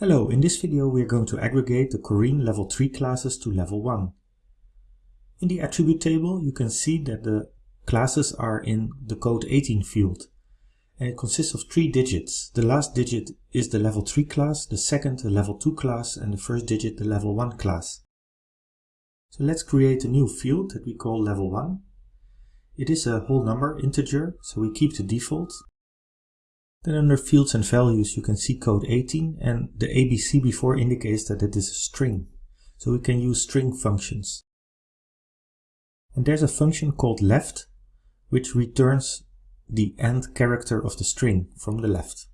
So in this video we are going to aggregate the Corine level 3 classes to level 1. In the attribute table you can see that the classes are in the code 18 field and it consists of three digits. The last digit is the level 3 class, the second the level 2 class and the first digit the level 1 class. So let's create a new field that we call level 1. It is a whole number integer so we keep the default then under fields and values you can see code 18 and the ABC before indicates that it is a string. So we can use string functions. And there's a function called left which returns the end character of the string from the left.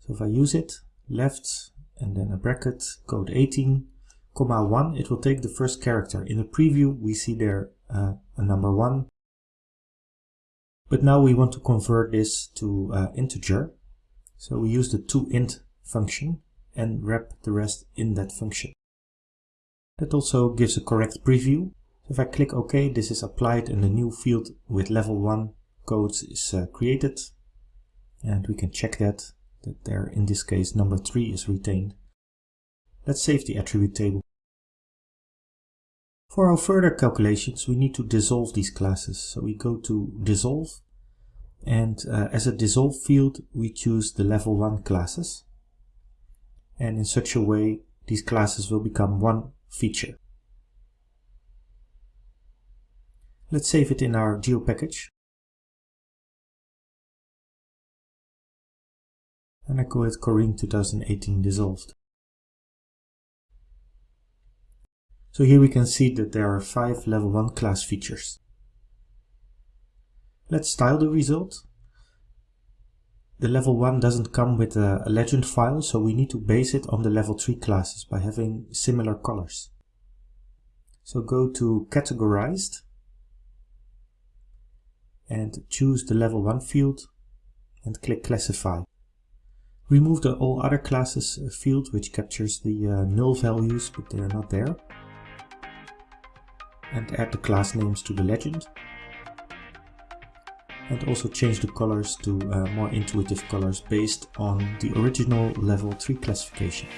So if I use it, left and then a bracket, code 18, comma 1, it will take the first character. In the preview we see there uh, a number 1 but now we want to convert this to uh, integer. So we use the toInt function and wrap the rest in that function. That also gives a correct preview. If I click OK, this is applied and the new field with level 1 codes is uh, created. And we can check that, that there in this case number 3 is retained. Let's save the attribute table. For our further calculations, we need to dissolve these classes. So we go to dissolve and uh, as a dissolve field, we choose the level 1 classes. And in such a way, these classes will become one feature. Let's save it in our geo package. And I call it Corine 2018 dissolved. So here we can see that there are five level 1 class features. Let's style the result. The level 1 doesn't come with a, legend file, so we need to base it on the level 3 classes by having similar colors. So go to categorized and choose the level 1 field and click classify. Remove the all other classes field which captures the uh, null values but they are not there and add the class names to the legend and also change the colors to uh, more intuitive colors based on the original level 3 classification.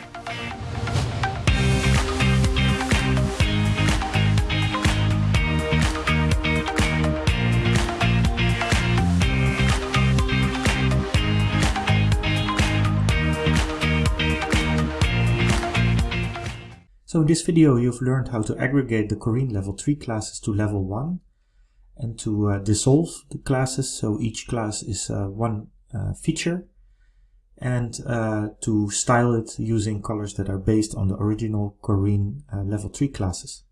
So in this video you've learned how to aggregate the Corine level 3 classes to level 1 and to uh, dissolve the classes so each class is uh, one uh, feature and uh, to style it using colors that are based on the original Corine uh, level 3 classes.